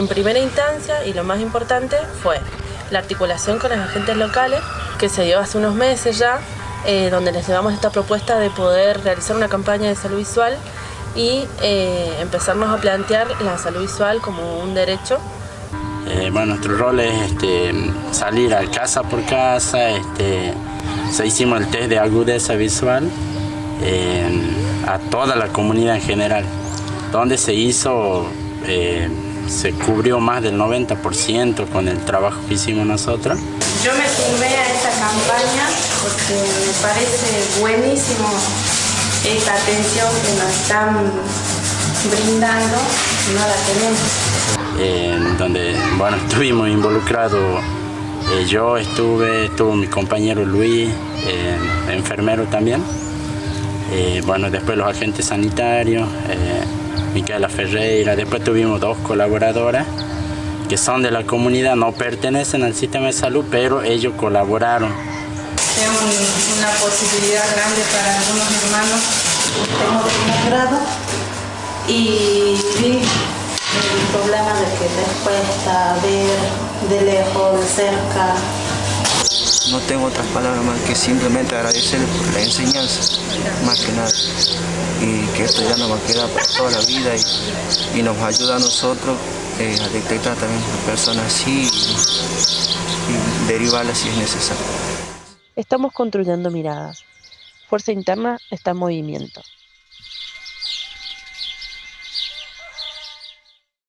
En primera instancia, y lo más importante, fue la articulación con los agentes locales, que se dio hace unos meses ya, eh, donde les llevamos esta propuesta de poder realizar una campaña de salud visual y eh, empezarnos a plantear la salud visual como un derecho. Eh, bueno, nuestro rol es este, salir a casa por casa, este, se hicimos el test de agudeza visual a toda la comunidad en general, donde se hizo, se cubrió más del 90% con el trabajo que hicimos nosotros. Yo me sumé a esta campaña porque me parece buenísimo esta atención que nos están brindando, no la tenemos. donde, bueno, estuvimos involucrados, eh, yo estuve, estuvo mi compañero Luis, eh, enfermero también, eh, bueno, después los agentes sanitarios, Micaela Ferreira, después tuvimos dos colaboradoras que son de la comunidad, no pertenecen al sistema de salud, pero ellos colaboraron. Es una posibilidad grande para algunos hermanos. Tengo primer grado y vi el problema de que les cuesta ver de lejos, de cerca. No tengo otras palabras más que simplemente agradecerles por la enseñanza, más que nada. Y que esto ya nos va a quedar para toda la vida y, y nos ayuda a nosotros eh, a detectar también a personas así y, y derivarlas si es necesario. Estamos construyendo miradas. Fuerza Interna está en movimiento.